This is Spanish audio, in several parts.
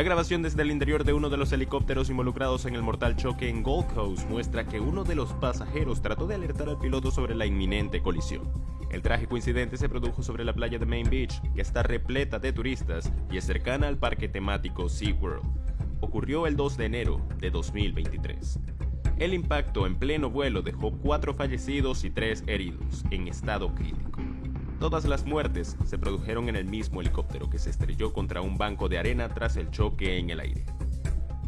La grabación desde el interior de uno de los helicópteros involucrados en el mortal choque en Gold Coast muestra que uno de los pasajeros trató de alertar al piloto sobre la inminente colisión. El trágico incidente se produjo sobre la playa de Main Beach, que está repleta de turistas y es cercana al parque temático SeaWorld. Ocurrió el 2 de enero de 2023. El impacto en pleno vuelo dejó cuatro fallecidos y tres heridos, en estado crítico. Todas las muertes se produjeron en el mismo helicóptero que se estrelló contra un banco de arena tras el choque en el aire.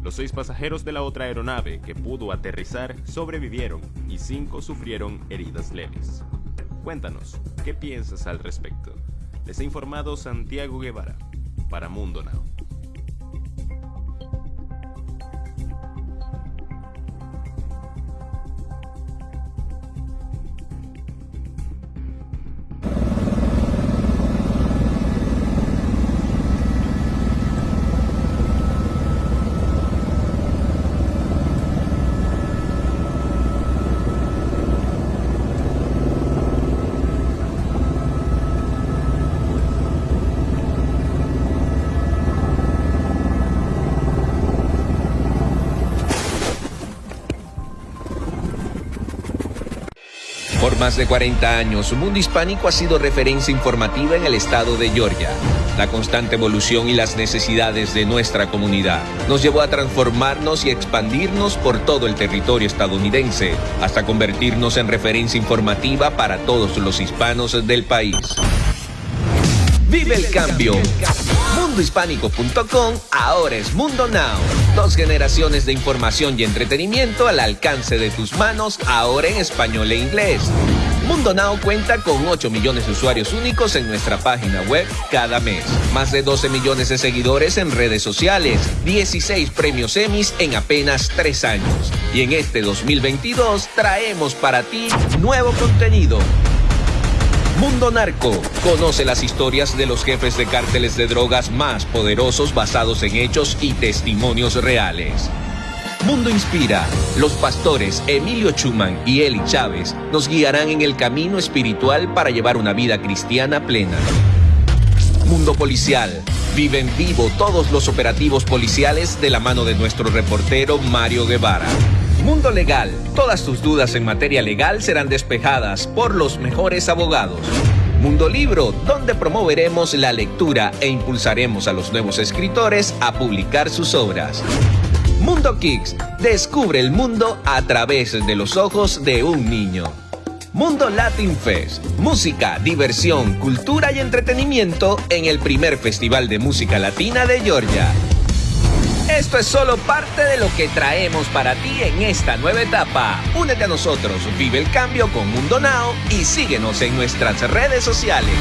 Los seis pasajeros de la otra aeronave que pudo aterrizar sobrevivieron y cinco sufrieron heridas leves. Cuéntanos, ¿qué piensas al respecto? Les ha informado Santiago Guevara para Mundo Now. Por más de 40 años, Mundo Hispánico ha sido referencia informativa en el estado de Georgia. La constante evolución y las necesidades de nuestra comunidad nos llevó a transformarnos y expandirnos por todo el territorio estadounidense, hasta convertirnos en referencia informativa para todos los hispanos del país. Vive el cambio. Mundohispánico.com ahora es Mundo Now. Dos generaciones de información y entretenimiento al alcance de tus manos, ahora en español e inglés. Mundo Now cuenta con 8 millones de usuarios únicos en nuestra página web cada mes. Más de 12 millones de seguidores en redes sociales. 16 premios Emmys en apenas 3 años. Y en este 2022 traemos para ti nuevo contenido. Mundo Narco. Conoce las historias de los jefes de cárteles de drogas más poderosos basados en hechos y testimonios reales. Mundo Inspira. Los pastores Emilio Chuman y Eli Chávez nos guiarán en el camino espiritual para llevar una vida cristiana plena. Mundo Policial. Vive en vivo todos los operativos policiales de la mano de nuestro reportero Mario Guevara. Mundo Legal. Todas tus dudas en materia legal serán despejadas por los mejores abogados. Mundo Libro, donde promoveremos la lectura e impulsaremos a los nuevos escritores a publicar sus obras. Mundo Kicks, descubre el mundo a través de los ojos de un niño. Mundo Latin Fest, música, diversión, cultura y entretenimiento en el primer festival de música latina de Georgia. Esto es solo parte de lo que traemos para ti en esta nueva etapa. Únete a nosotros, vive el cambio con Mundo Now y síguenos en nuestras redes sociales.